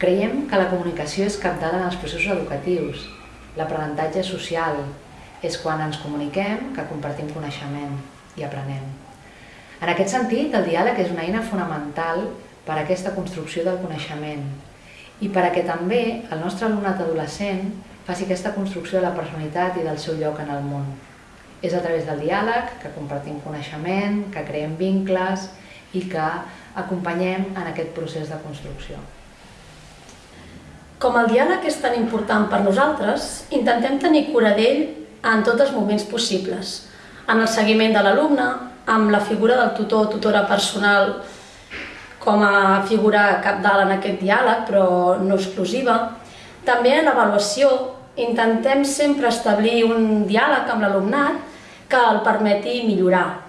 Creiem que la comunicació és capdalt en els processos educatius. L'aprenentatge social és quan ens comuniquem que compartim coneixement i aprenem. En aquest sentit, el diàleg és una eina fonamental per a aquesta construcció del coneixement i per a que també el nostre alumnat adolescent faci aquesta construcció de la personalitat i del seu lloc en el món. És a través del diàleg que compartim coneixement, que creem vincles i que acompanyem en aquest procés de construcció. Com el diàleg és tan important per nosaltres, intentem tenir cura d'ell en tots els moments possibles. En el seguiment de l'alumne, amb la figura del tutor o tutora personal com a figura capdalt en aquest diàleg, però no exclusiva. També en l'avaluació intentem sempre establir un diàleg amb l'alumnat que el permeti millorar.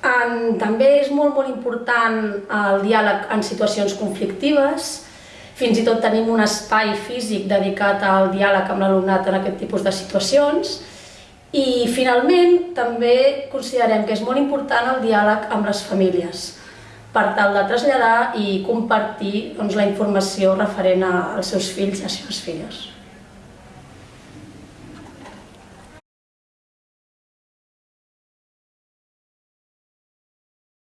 En, també és molt, molt important el diàleg en situacions conflictives, fins i tot tenim un espai físic dedicat al diàleg amb l'alumnat en aquest tipus de situacions. I finalment també considerem que és molt important el diàleg amb les famílies per tal de traslladar i compartir doncs, la informació referent als seus fills i a les seves filles.